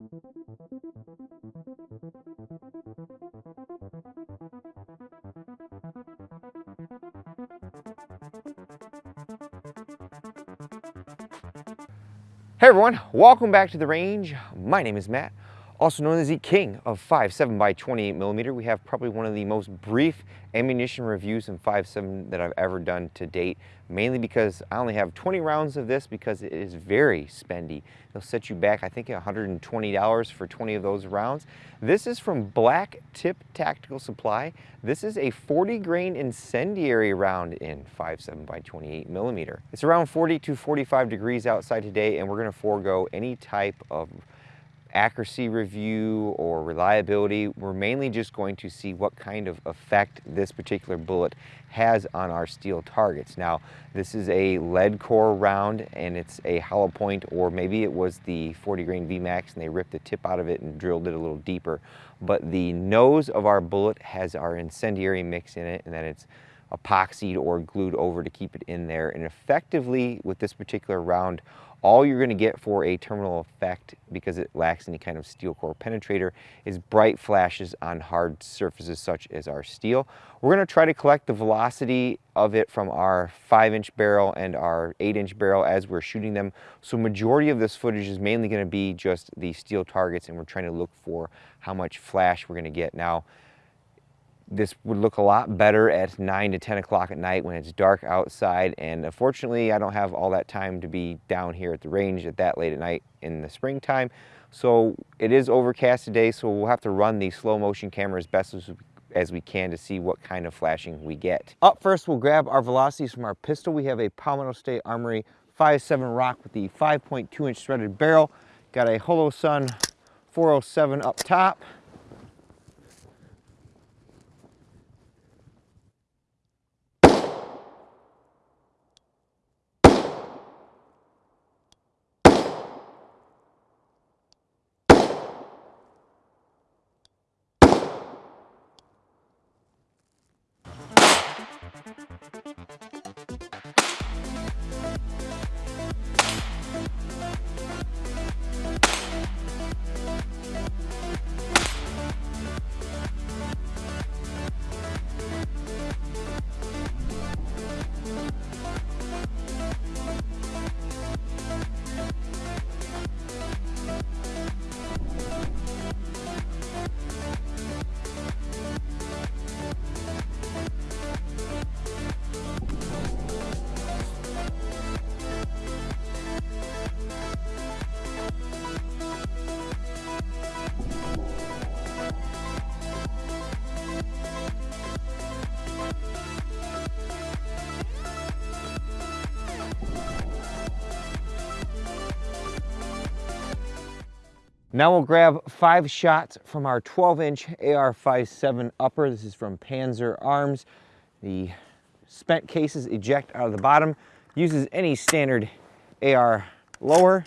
Hey everyone, welcome back to the range. My name is Matt, also known as the king of 5.7 by 28 millimeter. We have probably one of the most brief ammunition reviews in 5.7 that I've ever done to date, mainly because I only have 20 rounds of this because it is very spendy. It'll set you back, I think, $120 for 20 of those rounds. This is from Black Tip Tactical Supply. This is a 40 grain incendiary round in 5.7 by 28 millimeter. It's around 40 to 45 degrees outside today, and we're gonna forego any type of accuracy review or reliability. We're mainly just going to see what kind of effect this particular bullet has on our steel targets. Now, this is a lead core round and it's a hollow point or maybe it was the 40 grain VMAX and they ripped the tip out of it and drilled it a little deeper. But the nose of our bullet has our incendiary mix in it and then it's epoxied or glued over to keep it in there. And effectively with this particular round, all you're going to get for a terminal effect, because it lacks any kind of steel core penetrator, is bright flashes on hard surfaces such as our steel. We're going to try to collect the velocity of it from our 5-inch barrel and our 8-inch barrel as we're shooting them. So majority of this footage is mainly going to be just the steel targets, and we're trying to look for how much flash we're going to get. Now, this would look a lot better at 9 to 10 o'clock at night when it's dark outside and uh, unfortunately I don't have all that time to be down here at the range at that late at night in the springtime so it is overcast today so we'll have to run the slow motion camera as best as we, as we can to see what kind of flashing we get. Up first we'll grab our velocities from our pistol. We have a Palmetto State Armory 5.7 Rock with the 5.2 inch threaded barrel. Got a Holosun 407 up top. Now we'll grab five shots from our 12 inch AR-57 upper. This is from Panzer Arms. The spent cases eject out of the bottom. Uses any standard AR lower,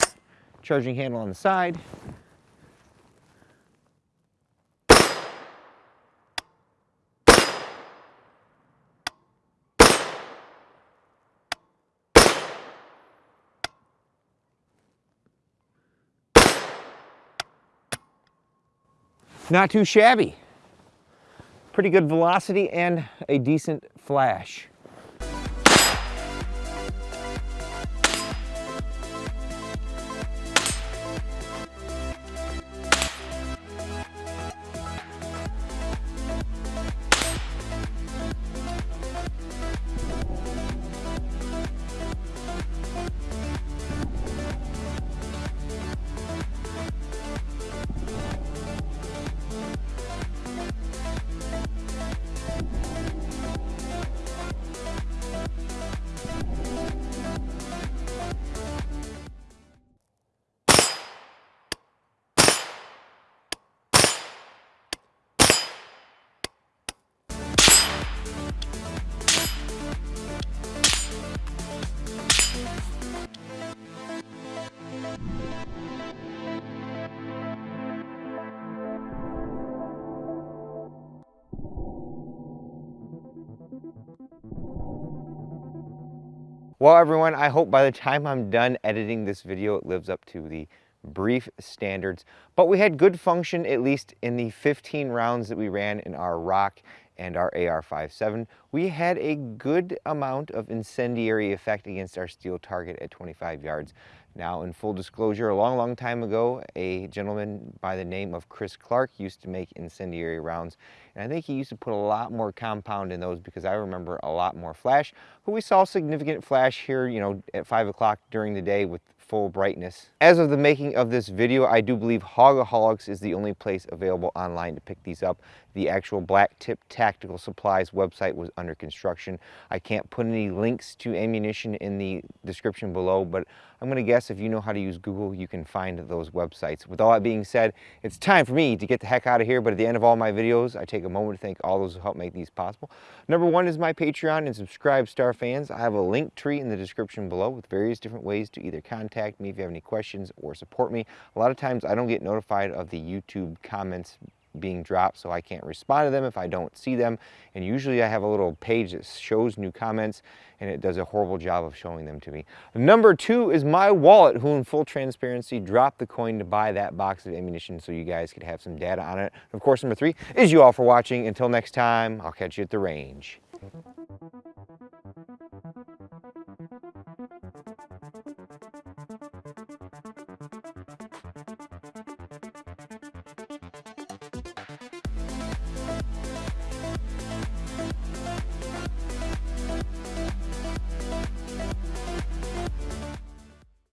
charging handle on the side, Not too shabby. Pretty good velocity and a decent flash. Well everyone, I hope by the time I'm done editing this video, it lives up to the brief standards, but we had good function at least in the 15 rounds that we ran in our Rock and our AR-57. We had a good amount of incendiary effect against our steel target at 25 yards. Now, in full disclosure, a long, long time ago, a gentleman by the name of Chris Clark used to make incendiary rounds. And I think he used to put a lot more compound in those because I remember a lot more flash. But we saw significant flash here, you know, at 5 o'clock during the day with full brightness. As of the making of this video, I do believe Hogaholics is the only place available online to pick these up. The actual Black Tip Tactical Supplies website was under construction. I can't put any links to ammunition in the description below, but I'm gonna guess if you know how to use Google, you can find those websites. With all that being said, it's time for me to get the heck out of here, but at the end of all my videos, I take a moment to thank all those who help make these possible. Number one is my Patreon and SubscribeStar fans. I have a Linktree in the description below with various different ways to either contact me if you have any questions or support me. A lot of times I don't get notified of the YouTube comments being dropped so I can't respond to them if I don't see them and usually I have a little page that shows new comments and it does a horrible job of showing them to me. Number two is my wallet who in full transparency dropped the coin to buy that box of ammunition so you guys could have some data on it. Of course number three is you all for watching. Until next time I'll catch you at the range.